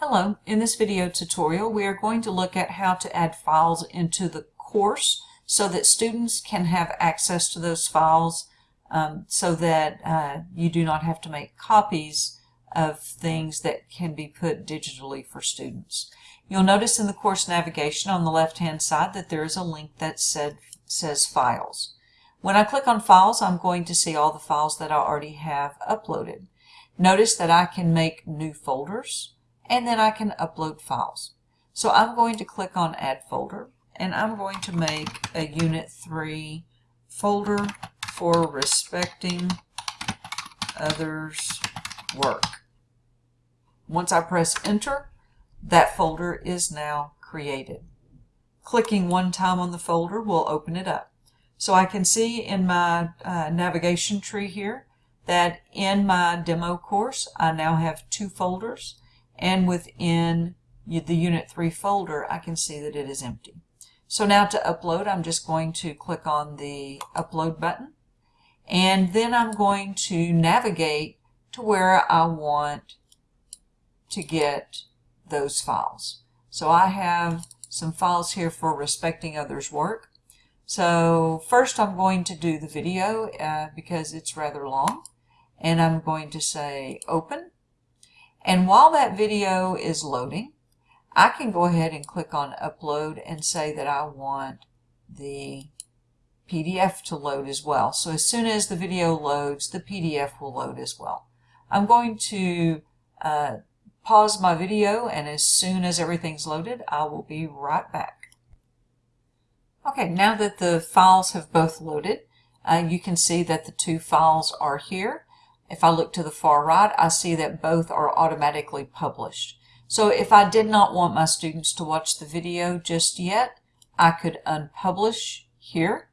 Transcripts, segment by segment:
Hello, in this video tutorial we are going to look at how to add files into the course so that students can have access to those files um, so that uh, you do not have to make copies of things that can be put digitally for students. You'll notice in the course navigation on the left hand side that there is a link that said, says files. When I click on files I'm going to see all the files that I already have uploaded. Notice that I can make new folders and then I can upload files. So I'm going to click on add folder and I'm going to make a unit 3 folder for respecting others work. Once I press enter that folder is now created. Clicking one time on the folder will open it up. So I can see in my uh, navigation tree here that in my demo course I now have two folders and within the Unit 3 folder, I can see that it is empty. So now to upload, I'm just going to click on the upload button and then I'm going to navigate to where I want to get those files. So I have some files here for respecting others work. So first I'm going to do the video uh, because it's rather long and I'm going to say open and while that video is loading, I can go ahead and click on upload and say that I want the PDF to load as well. So as soon as the video loads, the PDF will load as well. I'm going to uh, pause my video and as soon as everything's loaded, I will be right back. Okay, now that the files have both loaded, uh, you can see that the two files are here. If I look to the far right, I see that both are automatically published. So if I did not want my students to watch the video just yet, I could unpublish here,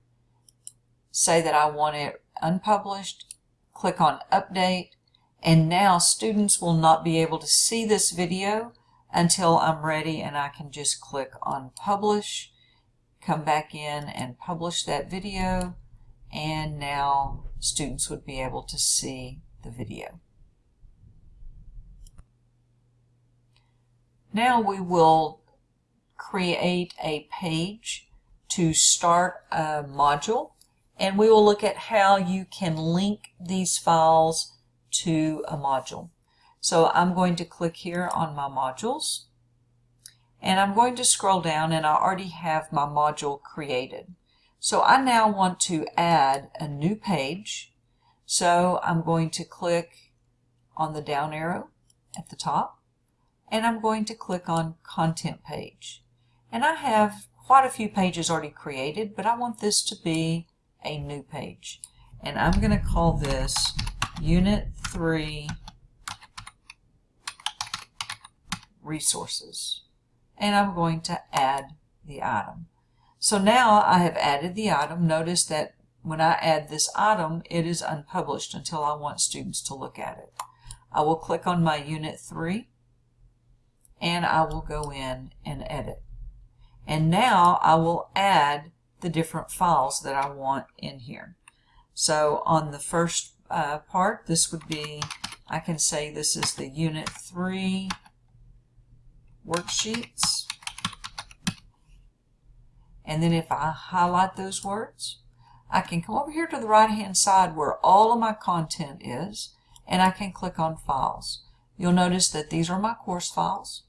say that I want it unpublished, click on update, and now students will not be able to see this video until I'm ready and I can just click on publish, come back in and publish that video, and now students would be able to see the video. Now we will create a page to start a module and we will look at how you can link these files to a module. So I'm going to click here on my modules and I'm going to scroll down and I already have my module created. So I now want to add a new page so I'm going to click on the down arrow at the top and I'm going to click on content page. And I have quite a few pages already created, but I want this to be a new page. And I'm going to call this Unit 3 Resources. And I'm going to add the item. So now I have added the item. Notice that when I add this item, it is unpublished until I want students to look at it. I will click on my Unit 3 and I will go in and edit. And now I will add the different files that I want in here. So on the first uh, part, this would be, I can say this is the Unit 3 worksheets. And then if I highlight those words, I can come over here to the right hand side where all of my content is and I can click on files. You'll notice that these are my course files.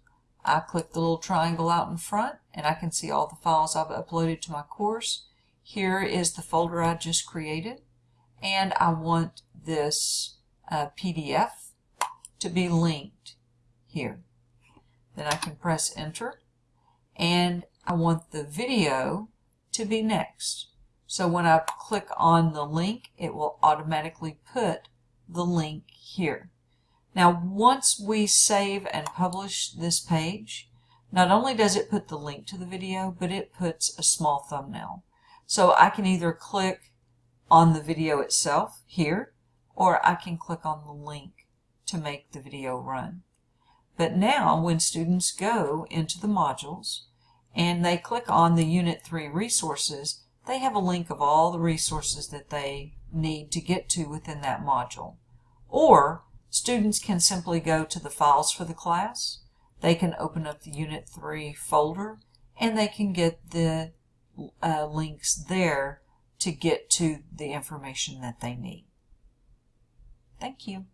I click the little triangle out in front and I can see all the files I've uploaded to my course. Here is the folder I just created and I want this uh, PDF to be linked here. Then I can press enter and I want the video to be next. So when I click on the link, it will automatically put the link here. Now, once we save and publish this page, not only does it put the link to the video, but it puts a small thumbnail. So I can either click on the video itself here, or I can click on the link to make the video run. But now when students go into the modules and they click on the Unit 3 resources, they have a link of all the resources that they need to get to within that module. Or students can simply go to the files for the class, they can open up the Unit 3 folder, and they can get the uh, links there to get to the information that they need. Thank you.